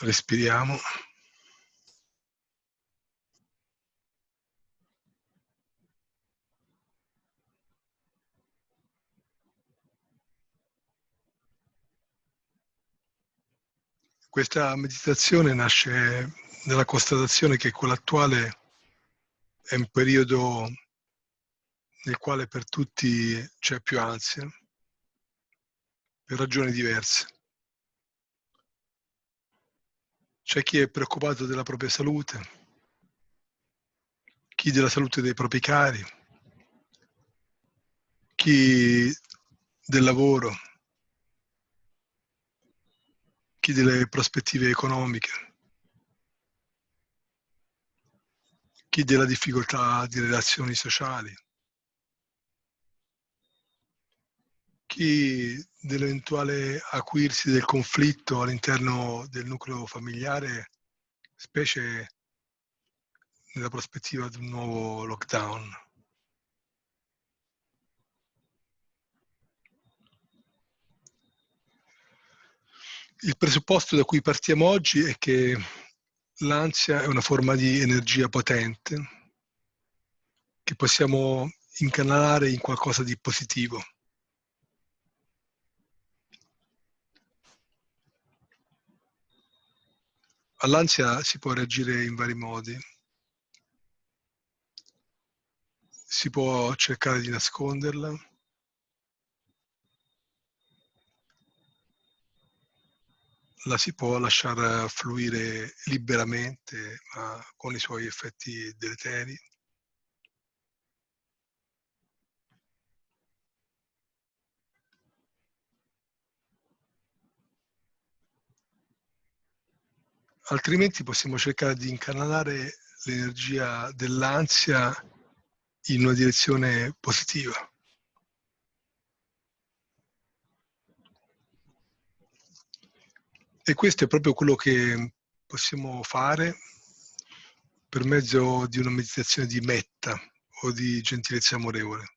respiriamo. Questa meditazione nasce nella constatazione che quello attuale è un periodo nel quale per tutti c'è più ansia, per ragioni diverse. C'è chi è preoccupato della propria salute, chi della salute dei propri cari, chi del lavoro, chi delle prospettive economiche, chi della difficoltà di relazioni sociali, chi dell'eventuale acuirsi del conflitto all'interno del nucleo familiare, specie nella prospettiva di un nuovo lockdown. Il presupposto da cui partiamo oggi è che l'ansia è una forma di energia potente che possiamo incanalare in qualcosa di positivo. All'ansia si può reagire in vari modi. Si può cercare di nasconderla, la si può lasciare fluire liberamente, ma con i suoi effetti deleteri. Altrimenti possiamo cercare di incanalare l'energia dell'ansia in una direzione positiva. E questo è proprio quello che possiamo fare per mezzo di una meditazione di metta o di gentilezza amorevole.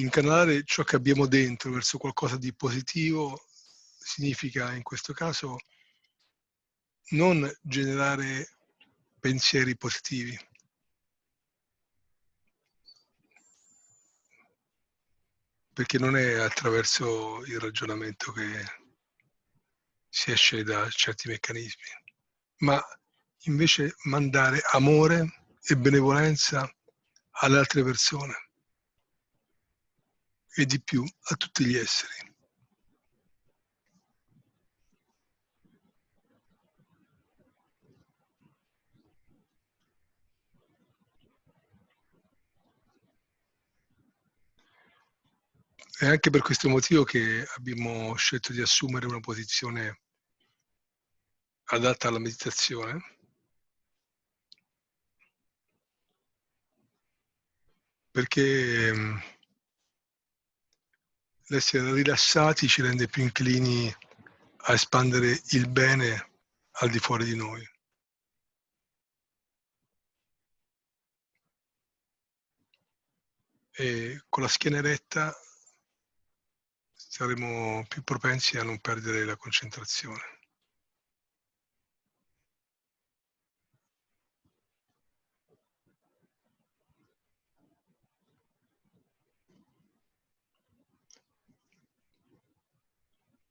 Incanalare ciò che abbiamo dentro verso qualcosa di positivo significa in questo caso non generare pensieri positivi. Perché non è attraverso il ragionamento che si esce da certi meccanismi, ma invece mandare amore e benevolenza alle altre persone e di più a tutti gli esseri. È anche per questo motivo che abbiamo scelto di assumere una posizione adatta alla meditazione. Perché l'essere rilassati ci rende più inclini a espandere il bene al di fuori di noi. E con la schiena eretta saremo più propensi a non perdere la concentrazione.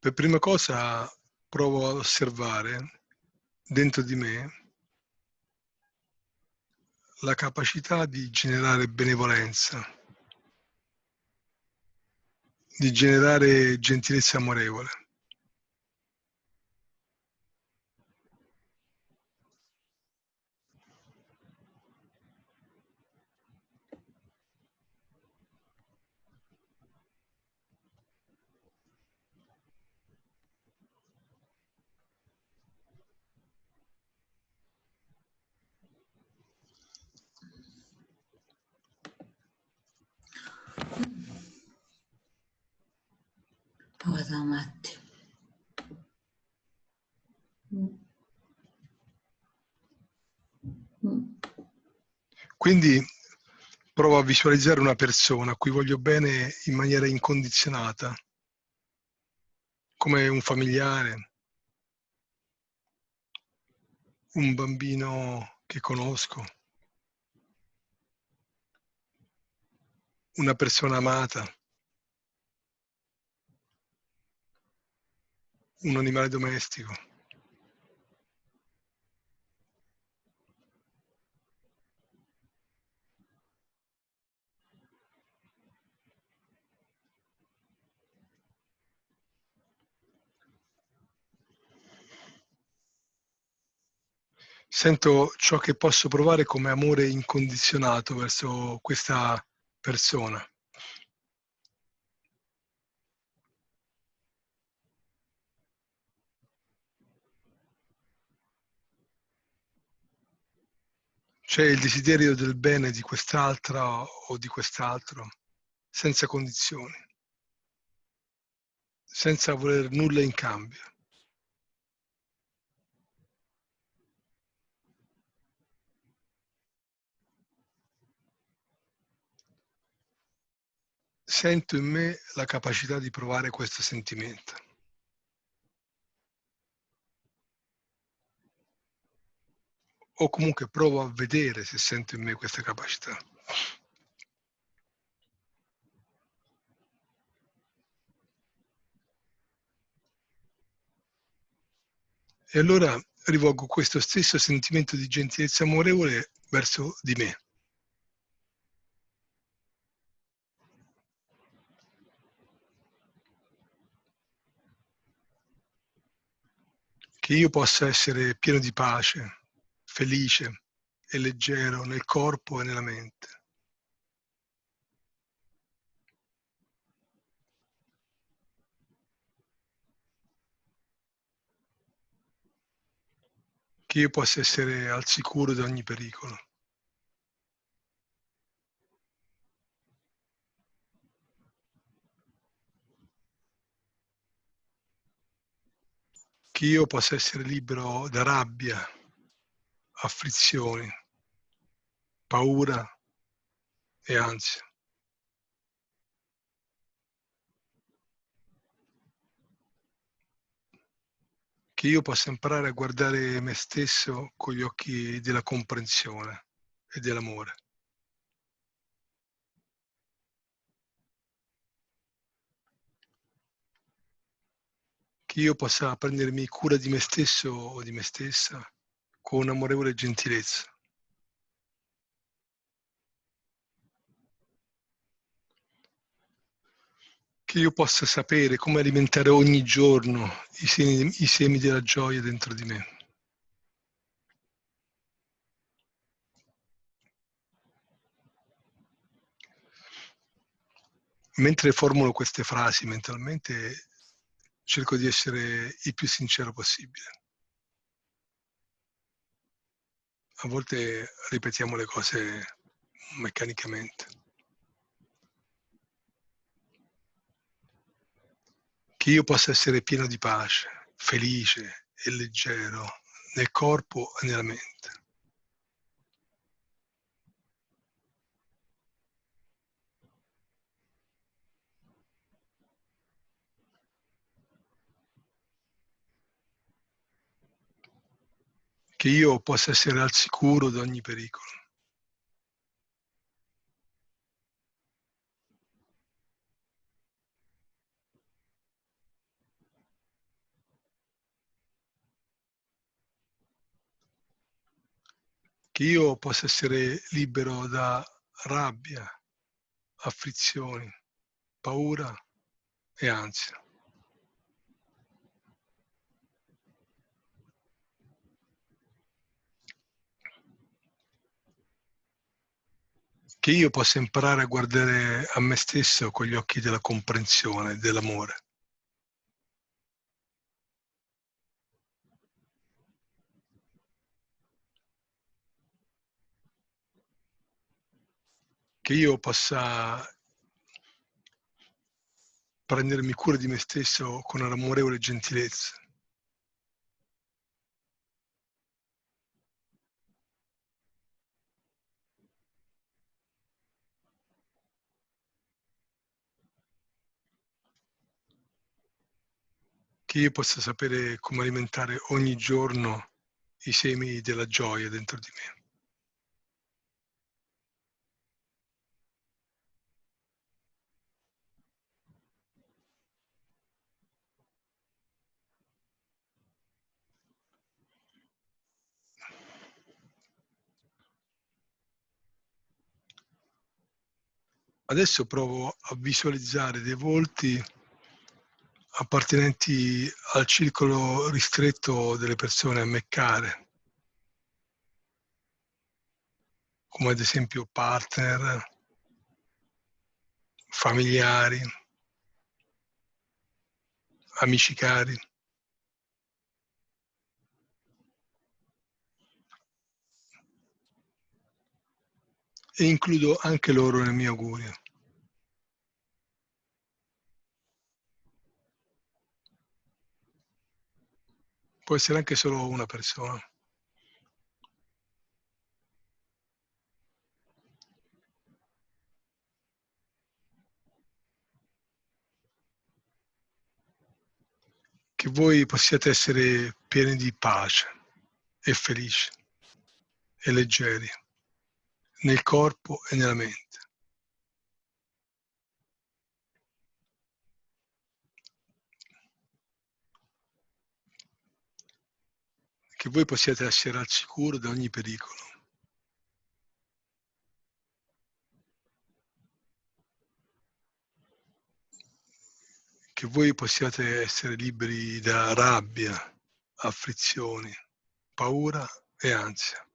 Per prima cosa provo ad osservare dentro di me la capacità di generare benevolenza, di generare gentilezza amorevole. Quindi Provo a visualizzare una persona a cui voglio bene in maniera incondizionata, come un familiare, un bambino che conosco, una persona amata, un animale domestico. Sento ciò che posso provare come amore incondizionato verso questa persona. C'è il desiderio del bene di quest'altra o di quest'altro, senza condizioni, senza voler nulla in cambio. Sento in me la capacità di provare questo sentimento. o comunque provo a vedere se sento in me questa capacità. E allora rivolgo questo stesso sentimento di gentilezza amorevole verso di me. Che io possa essere pieno di pace, felice e leggero nel corpo e nella mente. Che io possa essere al sicuro da ogni pericolo. Che io possa essere libero da rabbia, afflizioni, paura e ansia. Che io possa imparare a guardare me stesso con gli occhi della comprensione e dell'amore. Io possa prendermi cura di me stesso o di me stessa con amorevole gentilezza. Che io possa sapere come alimentare ogni giorno i semi, i semi della gioia dentro di me. Mentre formulo queste frasi mentalmente, cerco di essere il più sincero possibile. a volte ripetiamo le cose meccanicamente. Che io possa essere pieno di pace, felice e leggero nel corpo e nella mente. Che io possa essere al sicuro da ogni pericolo. Che io possa essere libero da rabbia, afflizioni, paura e ansia. Che io possa imparare a guardare a me stesso con gli occhi della comprensione, dell'amore. Che io possa prendermi cura di me stesso con un'amorevole gentilezza. Che io possa sapere come alimentare ogni giorno i semi della gioia dentro di me. Adesso provo a visualizzare dei volti appartenenti al circolo ristretto delle persone a me care, come ad esempio partner, familiari, amici cari. E includo anche loro nel mio augurio. Può essere anche solo una persona. Che voi possiate essere pieni di pace e felici e leggeri nel corpo e nella mente. Che voi possiate essere al sicuro da ogni pericolo. Che voi possiate essere liberi da rabbia, afflizioni, paura e ansia.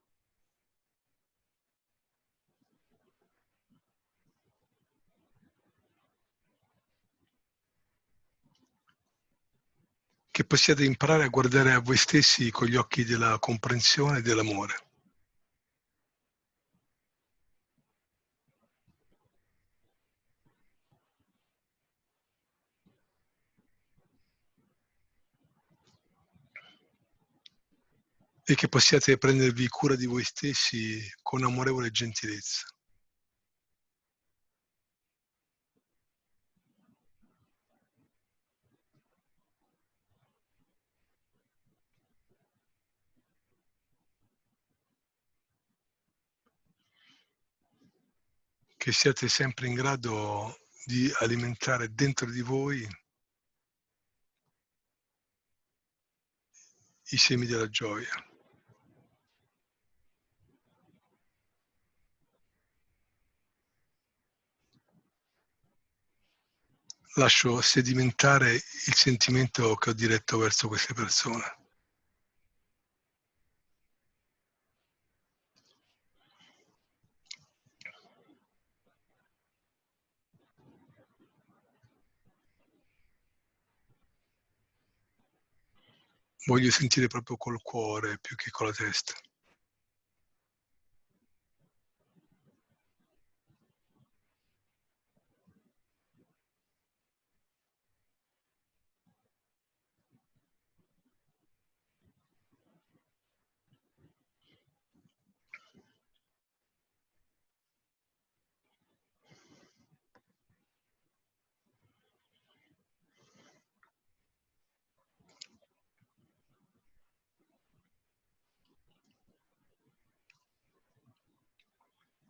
Che possiate imparare a guardare a voi stessi con gli occhi della comprensione e dell'amore. E che possiate prendervi cura di voi stessi con amorevole gentilezza. Che siate sempre in grado di alimentare dentro di voi i semi della gioia. Lascio sedimentare il sentimento che ho diretto verso queste persone. Voglio sentire proprio col cuore più che con la testa.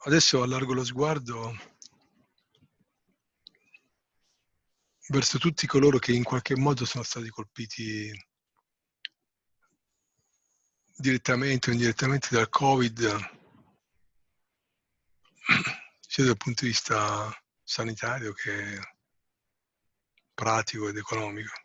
Adesso allargo lo sguardo verso tutti coloro che in qualche modo sono stati colpiti direttamente o indirettamente dal Covid, sia dal punto di vista sanitario che pratico ed economico.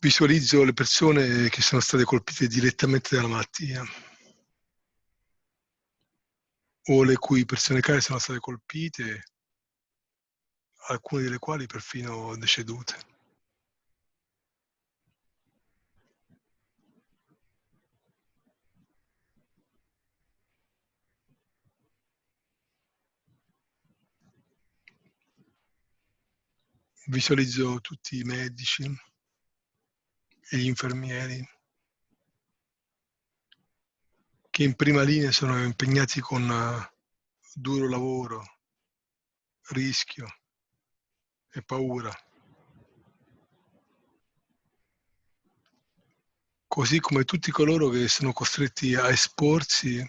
Visualizzo le persone che sono state colpite direttamente dalla malattia o le cui persone care sono state colpite, alcune delle quali perfino decedute. Visualizzo tutti i medici, e gli infermieri che in prima linea sono impegnati con uh, duro lavoro, rischio e paura. Così come tutti coloro che sono costretti a esporsi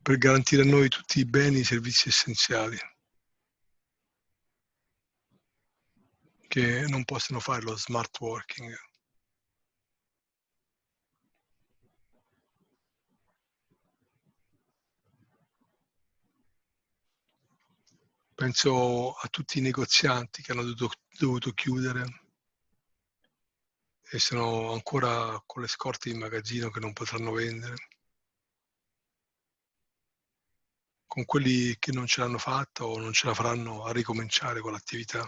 per garantire a noi tutti i beni e i servizi essenziali. Che non possono fare lo smart working. Penso a tutti i negozianti che hanno dovuto, dovuto chiudere e sono ancora con le scorte in magazzino che non potranno vendere. Con quelli che non ce l'hanno fatta o non ce la faranno a ricominciare con l'attività.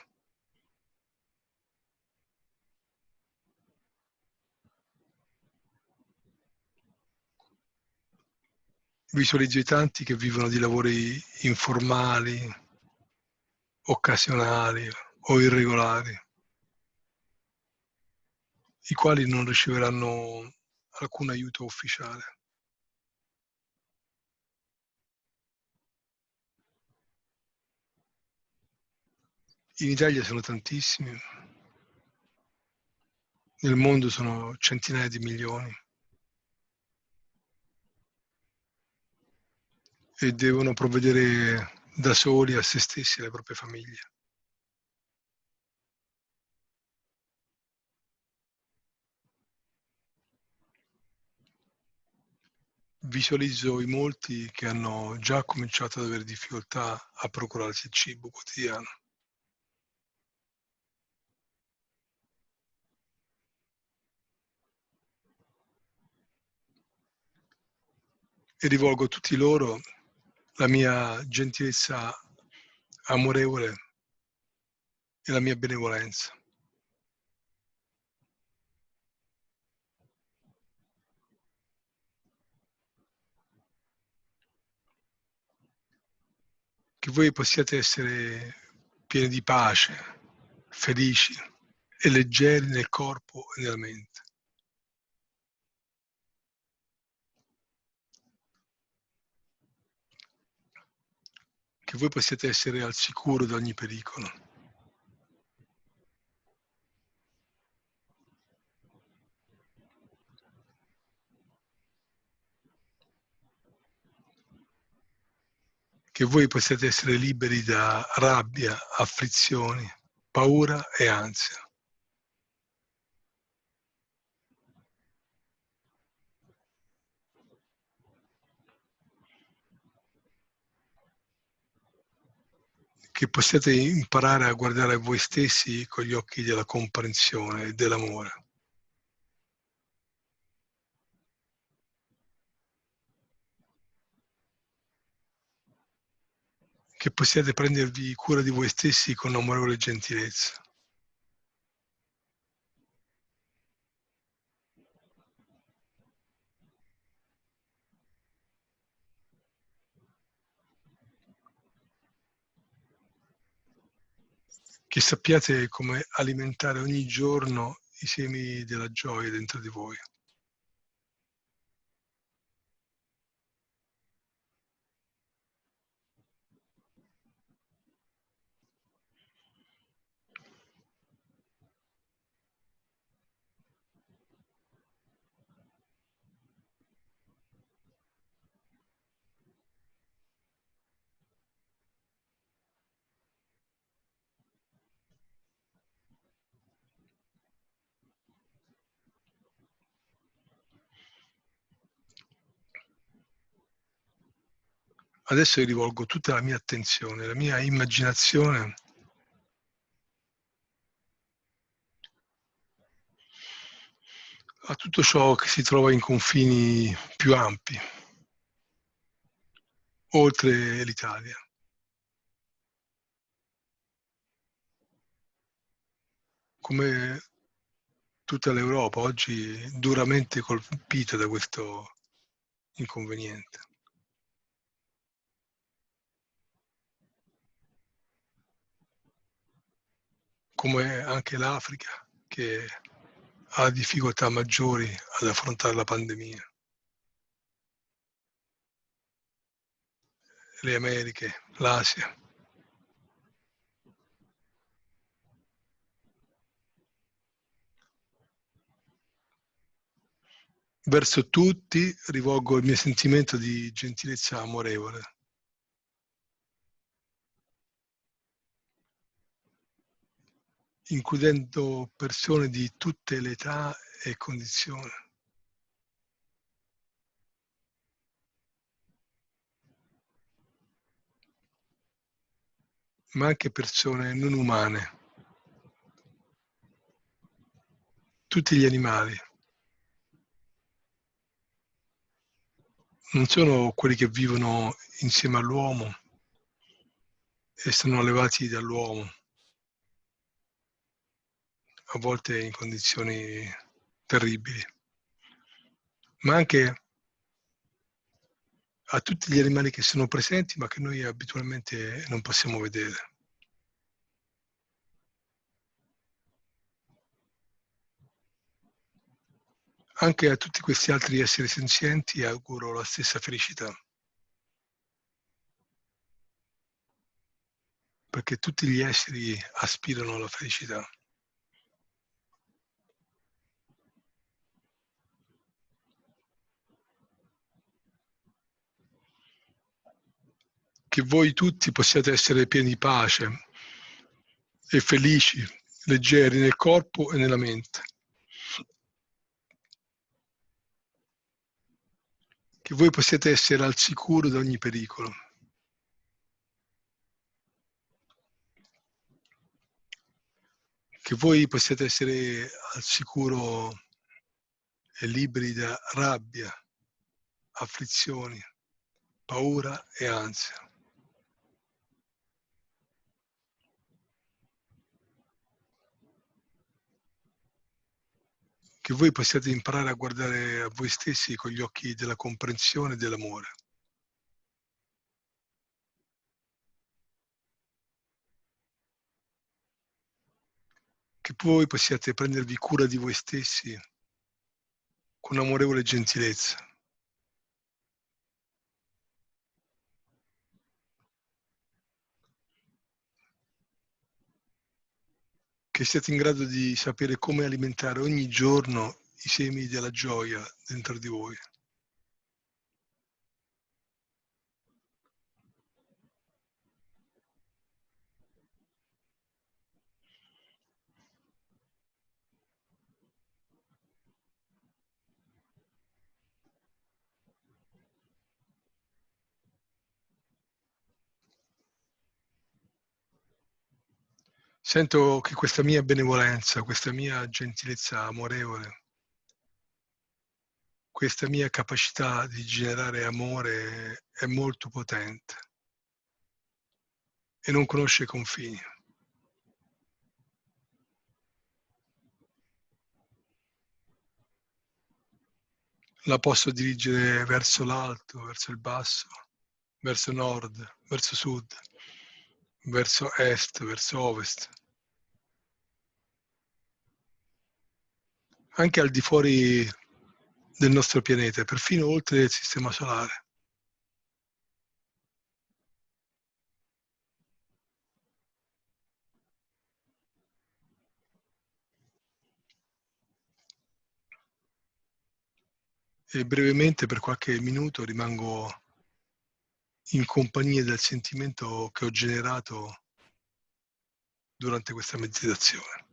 Visualizzo i tanti che vivono di lavori informali, occasionali o irregolari, i quali non riceveranno alcun aiuto ufficiale. In Italia sono tantissimi, nel mondo sono centinaia di milioni. E devono provvedere da soli a se stessi e alle proprie famiglie. Visualizzo i molti che hanno già cominciato ad avere difficoltà a procurarsi il cibo quotidiano. E rivolgo a tutti loro la mia gentilezza amorevole e la mia benevolenza. Che voi possiate essere pieni di pace, felici e leggeri nel corpo e nella mente. Che voi possiate essere al sicuro da ogni pericolo. Che voi possiate essere liberi da rabbia, afflizioni, paura e ansia. Che possiate imparare a guardare voi stessi con gli occhi della comprensione e dell'amore. Che possiate prendervi cura di voi stessi con amorevole gentilezza. Che sappiate come alimentare ogni giorno i semi della gioia dentro di voi. Adesso io rivolgo tutta la mia attenzione, la mia immaginazione a tutto ciò che si trova in confini più ampi, oltre l'Italia. Come tutta l'Europa oggi duramente colpita da questo inconveniente. Come anche l'Africa che ha difficoltà maggiori ad affrontare la pandemia. Le Americhe, l'Asia. Verso tutti rivolgo il mio sentimento di gentilezza amorevole. Includendo persone di tutte le età e condizioni. ma anche persone non umane, tutti gli animali. Non sono quelli che vivono insieme all'uomo e sono allevati dall'uomo a volte in condizioni terribili, ma anche a tutti gli animali che sono presenti ma che noi abitualmente non possiamo vedere. Anche a tutti questi altri esseri senzienti auguro la stessa felicità. Perché tutti gli esseri aspirano alla felicità. Che voi tutti possiate essere pieni di pace e felici, leggeri nel corpo e nella mente. Che voi possiate essere al sicuro da ogni pericolo. Che voi possiate essere al sicuro e liberi da rabbia, afflizioni, paura e ansia. Che voi possiate imparare a guardare a voi stessi con gli occhi della comprensione e dell'amore. Che voi possiate prendervi cura di voi stessi con amorevole gentilezza. Che siate in grado di sapere come alimentare ogni giorno i semi della gioia dentro di voi. Sento che questa mia benevolenza, questa mia gentilezza amorevole, questa mia capacità di generare amore è molto potente e non conosce confini. La posso dirigere verso l'alto, verso il basso, verso nord, verso sud verso est, verso ovest. Anche al di fuori del nostro pianeta, perfino oltre il sistema solare. E brevemente per qualche minuto rimango in compagnia del sentimento che ho generato durante questa meditazione.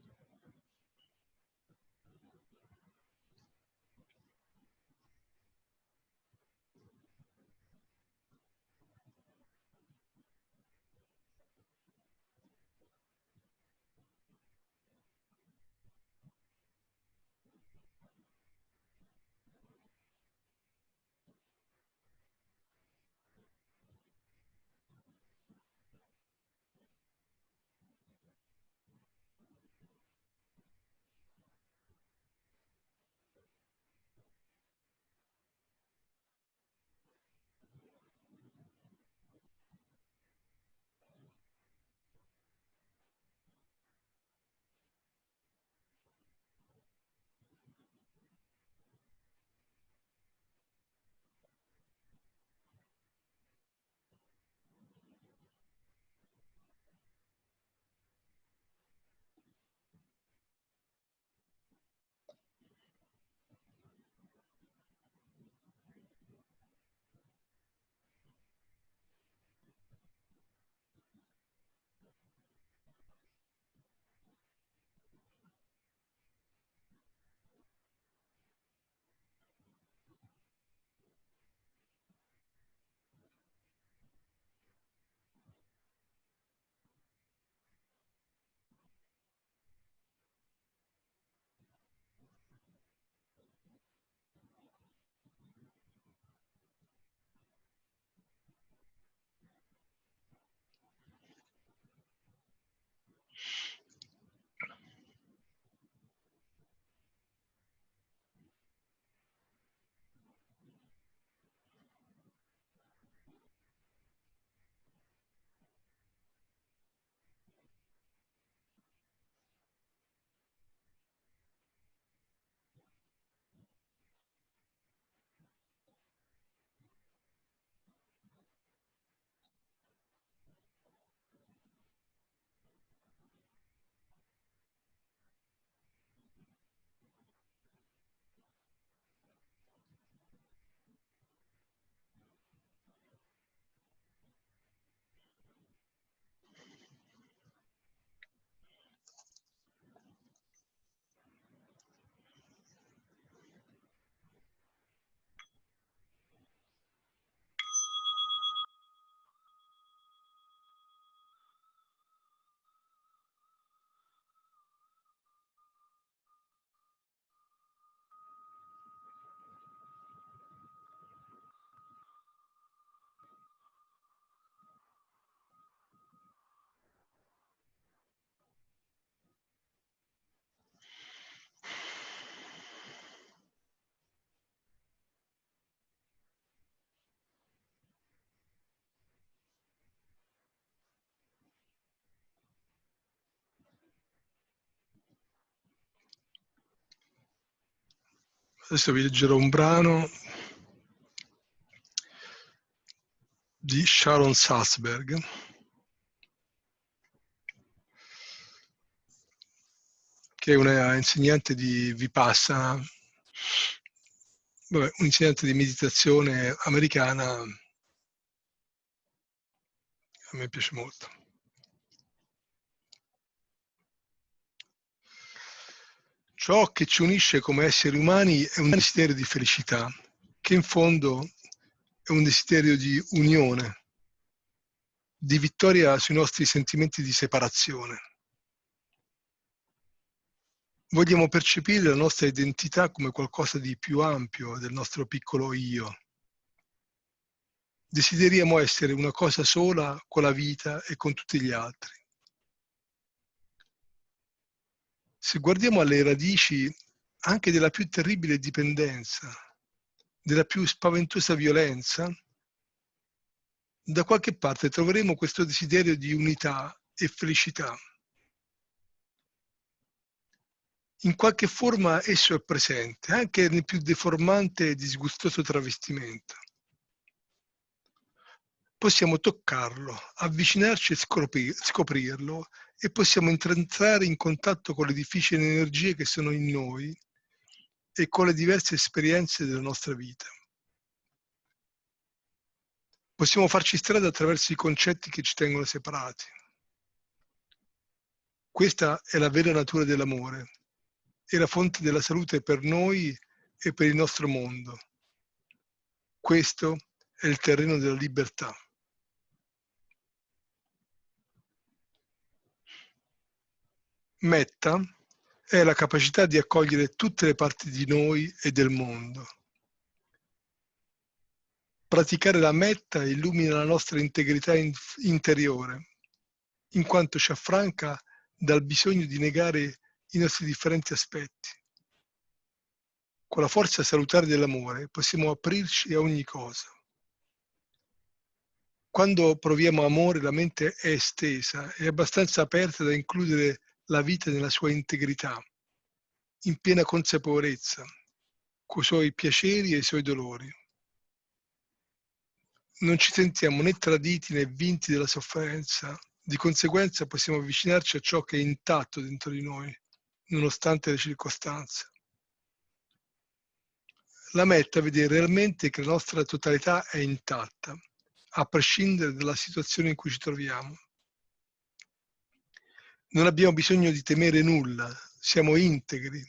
Adesso vi leggerò un brano di Sharon Salzberg. che è una insegnante di Vipassana, vabbè, un insegnante di meditazione americana, a me piace molto. Ciò che ci unisce come esseri umani è un desiderio di felicità, che in fondo è un desiderio di unione, di vittoria sui nostri sentimenti di separazione. Vogliamo percepire la nostra identità come qualcosa di più ampio del nostro piccolo io. Desideriamo essere una cosa sola con la vita e con tutti gli altri. Se guardiamo alle radici anche della più terribile dipendenza, della più spaventosa violenza, da qualche parte troveremo questo desiderio di unità e felicità. In qualche forma esso è presente, anche nel più deformante e disgustoso travestimento. Possiamo toccarlo, avvicinarci e scoprirlo e possiamo entrare in contatto con le difficili energie che sono in noi e con le diverse esperienze della nostra vita. Possiamo farci strada attraverso i concetti che ci tengono separati. Questa è la vera natura dell'amore e la fonte della salute per noi e per il nostro mondo. Questo è il terreno della libertà. Metta è la capacità di accogliere tutte le parti di noi e del mondo. Praticare la metta illumina la nostra integrità in interiore, in quanto ci affranca dal bisogno di negare i nostri differenti aspetti. Con la forza salutare dell'amore possiamo aprirci a ogni cosa. Quando proviamo amore la mente è estesa, è abbastanza aperta da includere la vita nella sua integrità, in piena consapevolezza, con i suoi piaceri e i suoi dolori. Non ci sentiamo né traditi né vinti dalla sofferenza, di conseguenza possiamo avvicinarci a ciò che è intatto dentro di noi, nonostante le circostanze. La metta vede realmente che la nostra totalità è intatta, a prescindere dalla situazione in cui ci troviamo. Non abbiamo bisogno di temere nulla, siamo integri.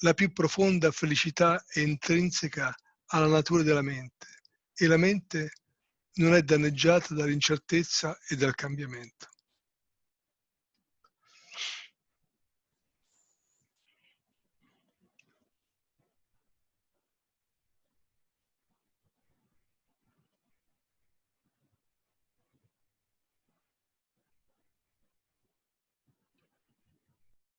La più profonda felicità è intrinseca alla natura della mente e la mente non è danneggiata dall'incertezza e dal cambiamento.